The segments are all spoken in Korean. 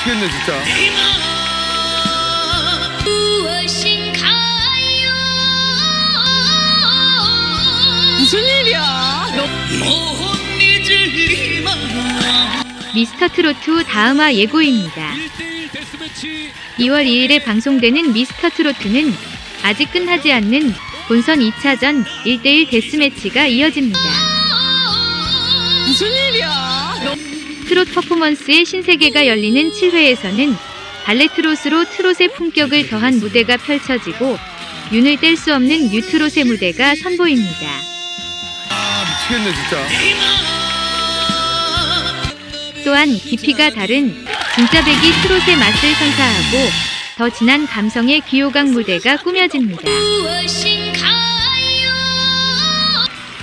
미치겠네 진짜. 무슨 일이야? 너못 잊을만 미스터 트로트 다음화 예고입니다. 2월 2일에 방송되는 미스터 트로트는 아직 끝나지 않는 본선 2차전 1대1 데스매치가 이어집니다. 트롯 퍼포먼스의 신세계가 열리는 7회에서는 발레 트롯으로 트롯의 품격을 더한 무대가 펼쳐지고 윤을 뗄 수 없는 뉴트롯의 무대가 선보입니다. 아 미치겠네 진짜. 또한 깊이가 다른 진짜 배기 트롯의 맛을 선사하고 더 진한 감성의 귀요강 무대가 꾸며집니다.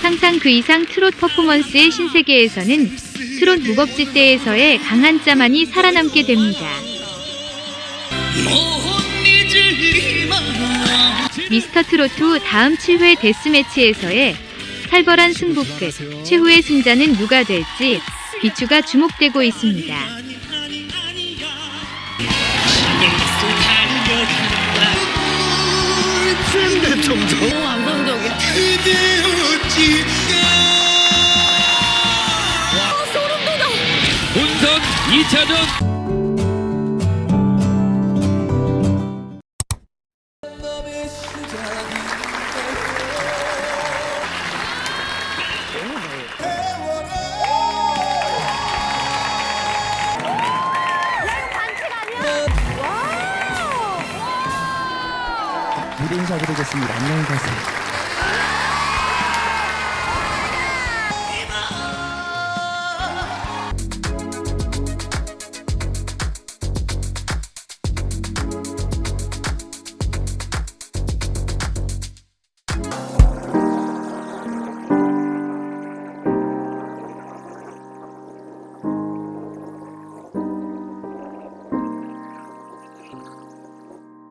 상상 그 이상 트롯 퍼포먼스의 신세계에서는 트롯 무법지대에서의 강한 짜만이 살아남게 됩니다. 미스터 트로트 다음 7회 데스매치에서의 살벌한 승부 끝 최후의 승자는 누가 될지 비추가 주목되고 있습니다. 너 무 감성적이야. 본선 2차전 무대 인사 드리겠습니다. 안녕히 가세요.